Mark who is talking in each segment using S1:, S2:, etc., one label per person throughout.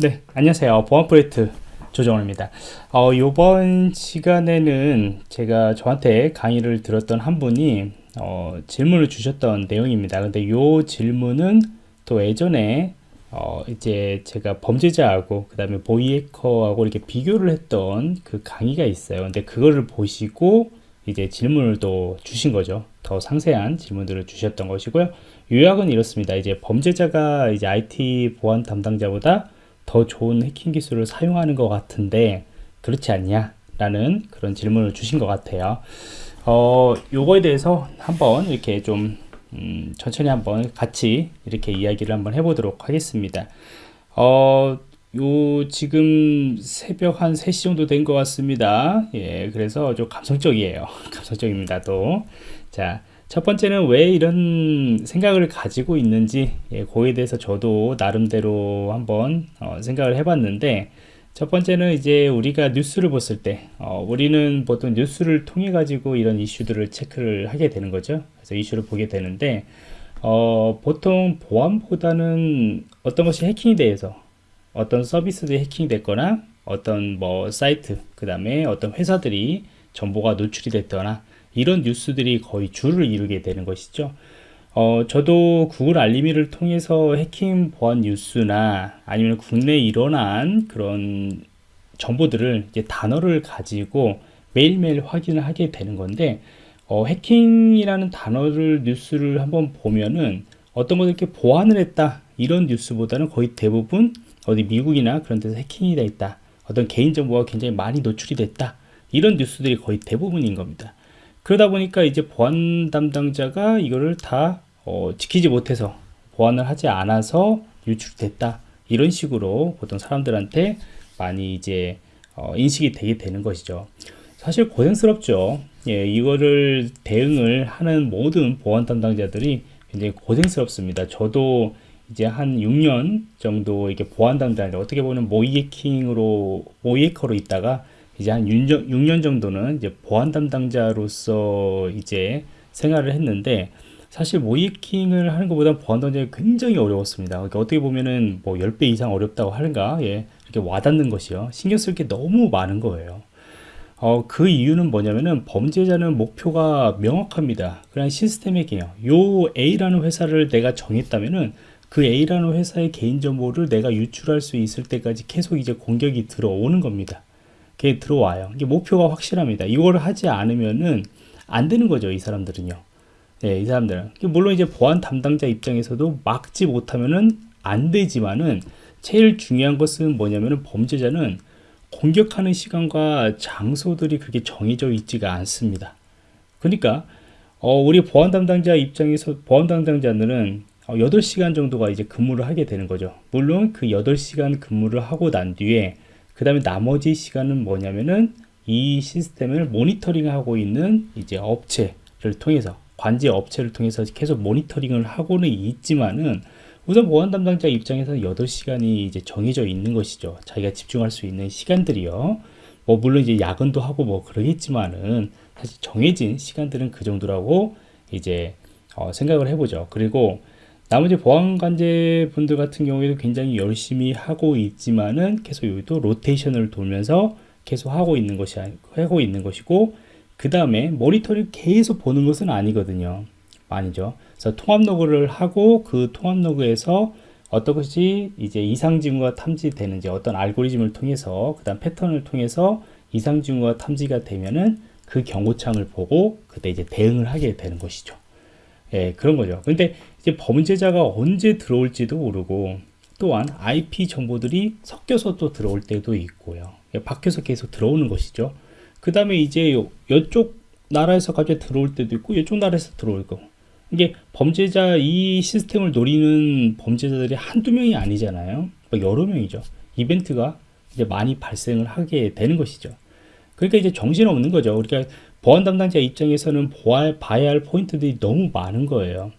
S1: 네, 안녕하세요. 보안 프로젝트 조정원입니다. 어, 이번 시간에는 제가 저한테 강의를 들었던 한 분이 어, 질문을 주셨던 내용입니다. 근데 이 질문은 또 예전에 어, 이제 제가 범죄자하고 그 다음에 보이해커하고 이렇게 비교를 했던 그 강의가 있어요. 근데 그거를 보시고 이제 질문을 또 주신 거죠. 더 상세한 질문들을 주셨던 것이고요. 요약은 이렇습니다. 이제 범죄자가 이제 IT 보안 담당자보다 더 좋은 해킹 기술을 사용하는 것 같은데 그렇지 않냐? 라는 그런 질문을 주신 것 같아요. 어, 요거에 대해서 한번 이렇게 좀 음, 천천히 한번 같이 이렇게 이야기를 한번 해보도록 하겠습니다. 어, 요 지금 새벽 한 3시 정도 된 것 같습니다. 예, 그래서 좀 감성적이에요. 감성적입니다. 또. 자, 첫 번째는 왜 이런 생각을 가지고 있는지 예, 그에 대해서 저도 나름대로 한번 어, 생각을 해봤는데 첫 번째는 이제 우리가 뉴스를 봤을 때 어, 우리는 보통 뉴스를 통해 가지고 이런 이슈들을 체크를 하게 되는 거죠. 그래서 이슈를 보게 되는데 어, 보통 보안보다는 어떤 것이 해킹이 돼서 어떤 서비스들이 해킹이 됐거나 어떤 뭐 사이트 그 다음에 어떤 회사들이 정보가 노출이 됐거나 이런 뉴스들이 거의 줄을 이루게 되는 것이죠. 어, 저도 구글 알림이를 통해서 해킹 보안 뉴스나 아니면 국내에 일어난 그런 정보들을 이제 단어를 가지고 매일매일 확인을 하게 되는 건데 어, 해킹이라는 단어를 뉴스를 한번 보면은 어떤 것을 이렇게 보완을 했다 이런 뉴스보다는 거의 대부분 어디 미국이나 그런 데서 해킹이 돼 있다 어떤 개인정보가 굉장히 많이 노출이 됐다 이런 뉴스들이 거의 대부분인 겁니다 그러다 보니까 이제 보안 담당자가 이거를 다 어, 지키지 못해서 보안을 하지 않아서 유출됐다. 이런 식으로 보통 사람들한테 많이 이제 어, 인식이 되게 되는 것이죠. 사실 고생스럽죠. 예, 이거를 대응을 하는 모든 보안 담당자들이 굉장히 고생스럽습니다. 저도 이제 한 6년 정도 이게 보안 담당자 어떻게 보면 모이해킹으로 모이해커로 있다가 이제 한 6년, 6년 정도는 이제 보안 담당자로서 이제 생활을 했는데 사실 모이킹을 하는 것보다 보안 담당자가 굉장히 어려웠습니다. 그러니까 어떻게 보면은 뭐 10배 이상 어렵다고 하는가? 예. 이렇게 와닿는 것이요. 신경 쓸 게 너무 많은 거예요. 어, 그 이유는 뭐냐면은 범죄자는 목표가 명확합니다. 그냥 시스템의 개요. 요 A라는 회사를 내가 정했다면은 그 A라는 회사의 개인정보를 내가 유출할 수 있을 때까지 계속 이제 공격이 들어오는 겁니다. 그게 들어와요. 이게 목표가 확실합니다. 이걸 하지 않으면은 안 되는 거죠. 이 사람들은요. 네, 이 사람들은. 물론 이제 보안 담당자 입장에서도 막지 못하면은 안 되지만은 제일 중요한 것은 뭐냐면은 범죄자는 공격하는 시간과 장소들이 그렇게 정해져 있지가 않습니다. 그러니까 어, 우리 보안 담당자 입장에서 보안 담당자들은 8시간 어, 정도가 이제 근무를 하게 되는 거죠. 물론 그 8시간 근무를 하고 난 뒤에 그 다음에 나머지 시간은 뭐냐면은 이 시스템을 모니터링 하고 있는 이제 업체를 통해서 관제 업체를 통해서 계속 모니터링을 하고는 있지만은 우선 보안 담당자 입장에서는 8시간이 이제 정해져 있는 것이죠. 자기가 집중할 수 있는 시간들이요. 뭐 물론 이제 야근도 하고 뭐 그러겠지만은 사실 정해진 시간들은 그 정도라고 이제 어 생각을 해보죠. 그리고 나머지 보안관제 분들 같은 경우에도 굉장히 열심히 하고 있지만은 계속 여기도 로테이션을 돌면서 계속 하고 있는 것이 하고 있는 것이고 그 다음에 모니터링 계속 보는 것은 아니거든요. 아니죠. 그래서 통합 로그를 하고 그 통합 로그에서 어떤 것이 이제 이상 징후가 탐지되는지 어떤 알고리즘을 통해서 그 다음 패턴을 통해서 이상 징후가 탐지가 되면은 그 경고창을 보고 그때 이제 대응을 하게 되는 것이죠 예, 그런 거죠. 근데 이제 범죄자가 언제 들어올지도 모르고 또한 IP 정보들이 섞여서 또 들어올 때도 있고요. 예, 밖에서 계속 들어오는 것이죠. 그 다음에 이제 요, 이쪽 나라에서 갑자기 들어올 때도 있고 이쪽 나라에서 들어올 거. 이게 범죄자 이 시스템을 노리는 범죄자들이 한두 명이 아니잖아요. 뭐 여러 명이죠. 이벤트가 이제 많이 발생을 하게 되는 것이죠. 그러니까 이제 정신없는 거죠. 우리가 보안 담당자 입장에서는 보아, 봐야 할 포인트들이 너무 많은 거예요.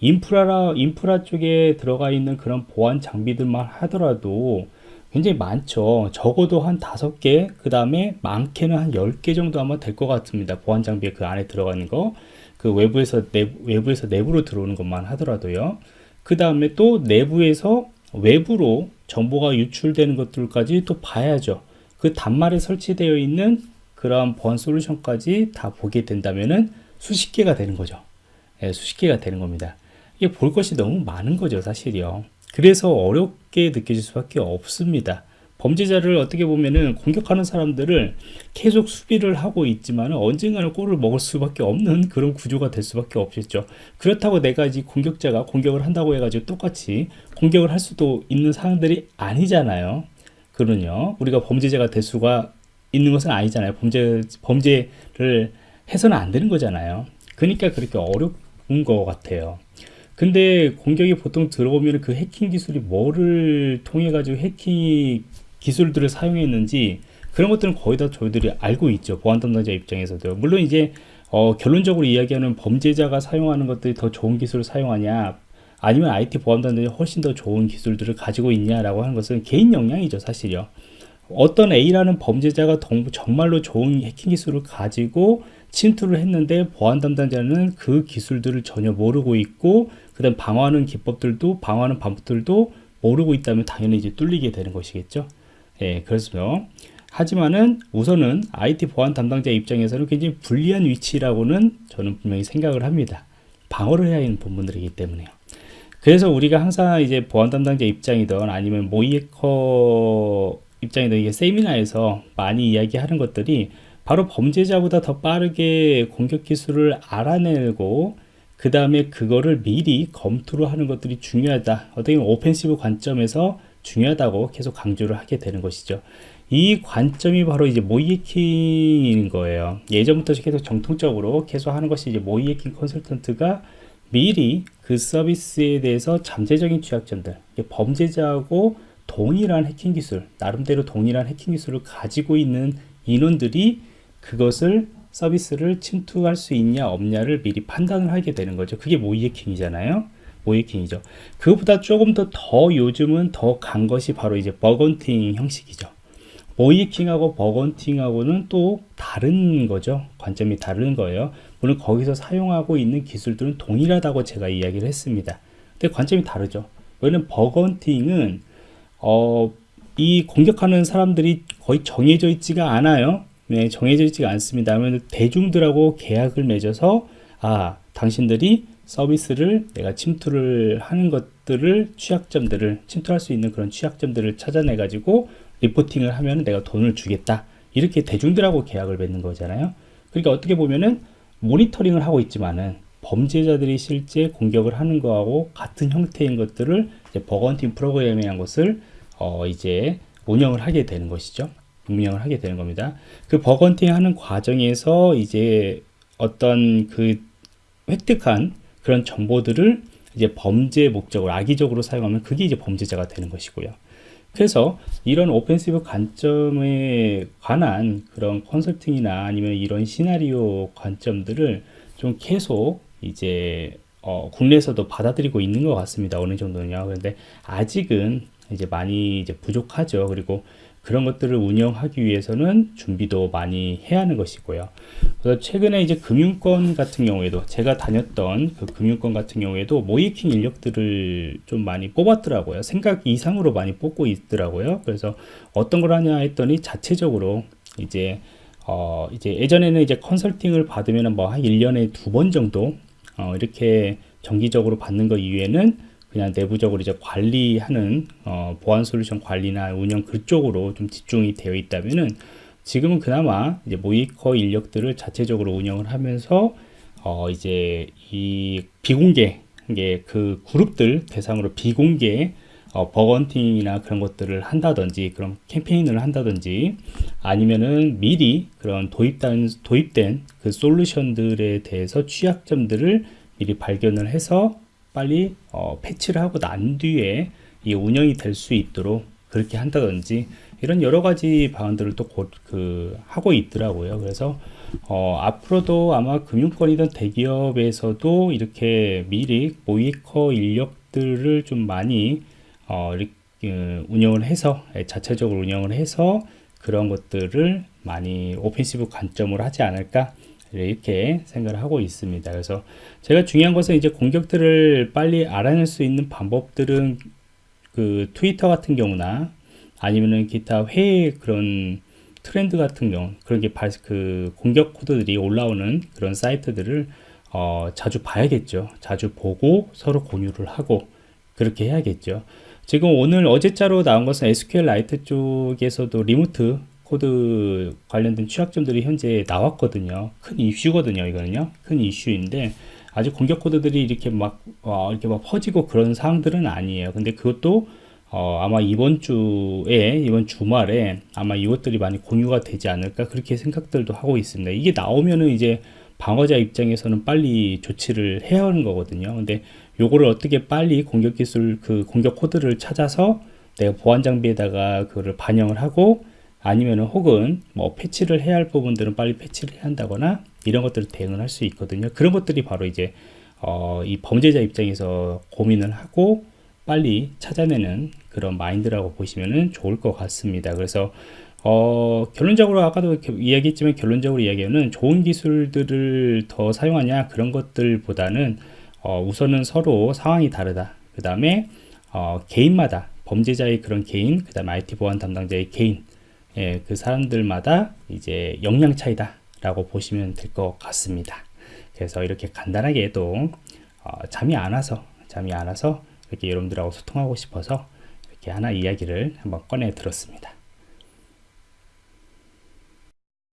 S1: 인프라라, 인프라 쪽에 들어가 있는 그런 보안 장비들만 하더라도 굉장히 많죠. 적어도 한 다섯 개, 그 다음에 많게는 한 열 개 정도 아마 될 것 같습니다. 보안 장비에 그 안에 들어가 있는 거. 그 외부에서, 내부, 외부에서 내부로 들어오는 것만 하더라도요. 그 다음에 또 내부에서 외부로 정보가 유출되는 것들까지 또 봐야죠. 그 단말에 설치되어 있는 그런 보안 솔루션까지 다 보게 된다면은 수십 개가 되는 거죠. 예, 수십 개가 되는 겁니다. 이게 볼 것이 너무 많은 거죠, 사실이요. 그래서 어렵게 느껴질 수밖에 없습니다. 범죄자를 어떻게 보면은 공격하는 사람들을 계속 수비를 하고 있지만 언젠가는 골을 먹을 수밖에 없는 그런 구조가 될 수밖에 없겠죠. 그렇다고 내가 이제 공격자가 공격을 한다고 해가지고 똑같이 공격을 할 수도 있는 상황들이 아니잖아요. 그러면요. 우리가 범죄자가 될 수가 있는 것은 아니잖아요. 범죄, 범죄를 해서는 안 되는 거잖아요. 그러니까 그렇게 어려운 것 같아요. 근데 공격이 보통 들어오면 그 해킹 기술이 뭐를 통해 가지고 해킹 기술들을 사용했는지 그런 것들은 거의 다 저희들이 알고 있죠. 보안 담당자 입장에서도. 물론 이제 어, 결론적으로 이야기하는 범죄자가 사용하는 것들이 더 좋은 기술을 사용하냐 아니면 IT 보안 담당자가 훨씬 더 좋은 기술들을 가지고 있냐라고 하는 것은 개인 역량이죠 사실요. 어떤 A라는 범죄자가 정말로 좋은 해킹 기술을 가지고 침투를 했는데 보안 담당자는 그 기술들을 전혀 모르고 있고 그다음 방어하는 기법들도 방어하는 방법들도 모르고 있다면 당연히 이제 뚫리게 되는 것이겠죠. 예, 그래서 하지만은 우선은 IT 보안 담당자 입장에서는 굉장히 불리한 위치라고는 저는 분명히 생각을 합니다. 방어를 해야 하는 부분들이기 때문에요. 그래서 우리가 항상 이제 보안 담당자 입장이든 아니면 모이에커 입장이든 이게 세미나에서 많이 이야기하는 것들이 바로 범죄자보다 더 빠르게 공격 기술을 알아내고 그 다음에 그거를 미리 검토를 하는 것들이 중요하다. 어떻게 보면 오펜시브 관점에서 중요하다고 계속 강조를 하게 되는 것이죠. 이 관점이 바로 이제 모의해킹인 거예요. 예전부터 계속 정통적으로 계속 하는 것이 이제 모의해킹 컨설턴트가 미리 그 서비스에 대해서 잠재적인 취약점들, 범죄자하고 동일한 해킹 기술, 나름대로 동일한 해킹 기술을 가지고 있는 인원들이 그것을 서비스를 침투할 수 있냐 없냐를 미리 판단을 하게 되는 거죠. 그게 모의해킹이잖아요. 모의해킹이죠. 그것보다 조금 더더 요즘은 더 간 것이 바로 이제 bug hunting 형식이죠. 모이해킹하고 버건팅하고는 또 다른 거죠. 관점이 다른 거예요. 물론 거기서 사용하고 있는 기술들은 동일하다고 제가 이야기를 했습니다. 근데 관점이 다르죠. 왜냐면 버건팅은 어, 이 공격하는 사람들이 거의 정해져 있지가 않아요. 네, 정해져 있지가 않습니다. 대중들하고 계약을 맺어서 아 당신들이 서비스를 내가 침투를 하는 것들을 취약점들을 침투할 수 있는 그런 취약점들을 찾아내 가지고 리포팅을 하면 내가 돈을 주겠다 이렇게 대중들하고 계약을 맺는 거잖아요 그러니까 어떻게 보면은 모니터링을 하고 있지만은 범죄자들이 실제 공격을 하는 거하고 같은 형태인 것들을 bug hunting 프로그램이라는 것을 어 이제 운영을 하게 되는 것이죠 운영을 하게 되는 겁니다. 그 bug hunting 하는 과정에서 이제 어떤 그 획득한 그런 정보들을 이제 범죄 목적으로 악의적으로 사용하면 그게 이제 범죄자가 되는 것이고요. 그래서 이런 오펜시브 관점에 관한 그런 컨설팅이나 아니면 이런 시나리오 관점들을 좀 계속 이제 어, 국내에서도 받아들이고 있는 것 같습니다. 어느 정도는요. 그런데 아직은 이제 많이 이제 부족하죠. 그리고 그런 것들을 운영하기 위해서는 준비도 많이 해야 하는 것이고요. 그래서 최근에 이제 금융권 같은 경우에도 제가 다녔던 그 금융권 같은 경우에도 모이킹 인력들을 좀 많이 뽑았더라고요. 생각 이상으로 많이 뽑고 있더라고요. 그래서 어떤 걸 하냐 했더니 자체적으로 이제 어 이제 예전에는 이제 컨설팅을 받으면 뭐 한 1년에 두 번 정도 어 이렇게 정기적으로 받는 것 이외에는 그냥 내부적으로 이제 관리하는 어, 보안 솔루션 관리나 운영 그쪽으로 좀 집중이 되어 있다면은 지금은 그나마 이제 모이커 인력들을 자체적으로 운영을 하면서 어, 이제 이 비공개 그 그룹들 대상으로 비공개 어, 버건팅이나 그런 것들을 한다든지 그런 캠페인을 한다든지 아니면은 미리 그런 도입된 도입된 그 솔루션들에 대해서 취약점들을 미리 발견을 해서 빨리 어, 패치를 하고 난 뒤에 이 운영이 될 수 있도록 그렇게 한다든지 이런 여러 가지 방안들을 또그 하고 있더라고요. 그래서 어, 앞으로도 아마 금융권이든 대기업에서도 이렇게 미리 모이커 인력들을 좀 많이 어, 어, 운영을 해서 예, 자체적으로 운영을 해서 그런 것들을 많이 오펜시브 관점으로 하지 않을까 이렇게 생각을 하고 있습니다. 그래서 제가 중요한 것은 이제 공격들을 빨리 알아낼 수 있는 방법들은 그 트위터 같은 경우나 아니면은 기타 해외 그런 트렌드 같은 경우 그런 게 그 공격 코드들이 올라오는 그런 사이트들을 어, 자주 봐야겠죠. 자주 보고 서로 공유를 하고 그렇게 해야겠죠. 지금 오늘 어제자로 나온 것은 SQLite 쪽에서도 remote code 관련된 취약점들이 현재 나왔거든요. 큰 이슈거든요. 이거는요. 큰 이슈인데 아직 공격 코드들이 이렇게 막 어, 이렇게 막 퍼지고 그런 상황들은 아니에요. 근데 그것도 어, 아마 이번 주에 이번 주말에 아마 이것들이 많이 공유가 되지 않을까 그렇게 생각들도 하고 있습니다. 이게 나오면은 이제 방어자 입장에서는 빨리 조치를 해야 하는 거거든요. 근데 요거를 어떻게 빨리 공격 기술 그 공격 코드를 찾아서 내가 보안 장비에다가 그거를 반영을 하고 아니면은 혹은 뭐 패치를 해야 할 부분들은 빨리 패치를 해야 한다거나 이런 것들을 대응을 할 수 있거든요. 그런 것들이 바로 이제 어, 이 범죄자 입장에서 고민을 하고 빨리 찾아내는 그런 마인드라고 보시면 좋을 것 같습니다. 그래서 어, 결론적으로 아까도 이야기했지만 결론적으로 이야기하는 좋은 기술들을 더 사용하냐 그런 것들보다는 어, 우선은 서로 상황이 다르다. 그 다음에 어, 개인마다 범죄자의 그런 개인, 그 다음에 IT 보안 담당자의 개인, 예, 그 사람들마다 이제 역량 차이다 라고 보시면 될 것 같습니다. 그래서 이렇게 간단하게 또 어, 잠이 안 와서 잠이 안 와서 이렇게 여러분들하고 소통하고 싶어서 이렇게 하나 이야기를 한번 꺼내 들었습니다.